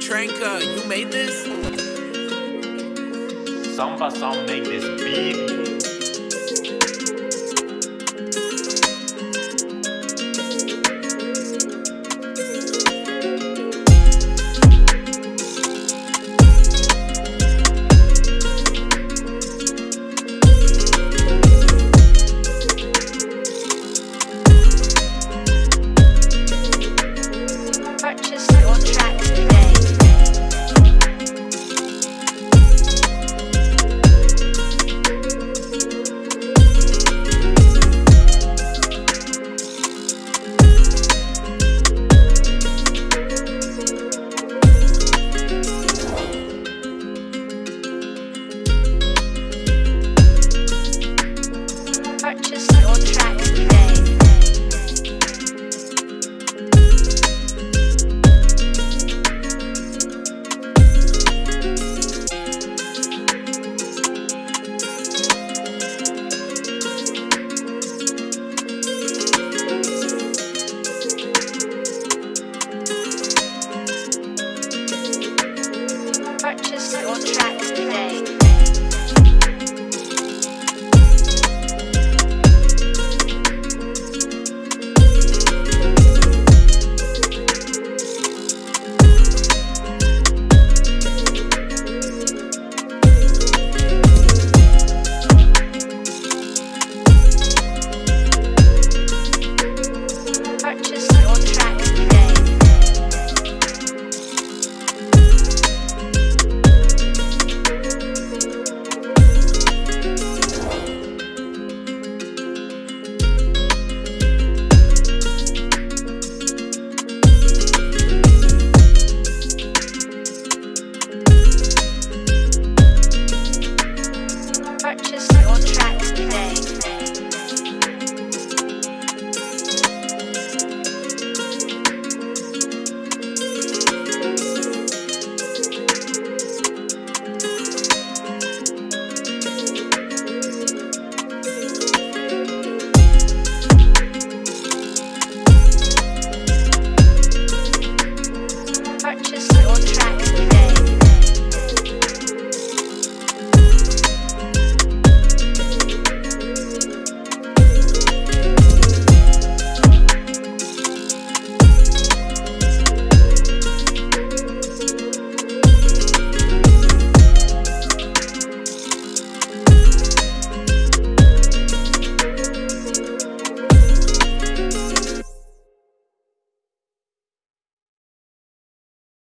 Tranka, you made this? Samba Sound make this beat.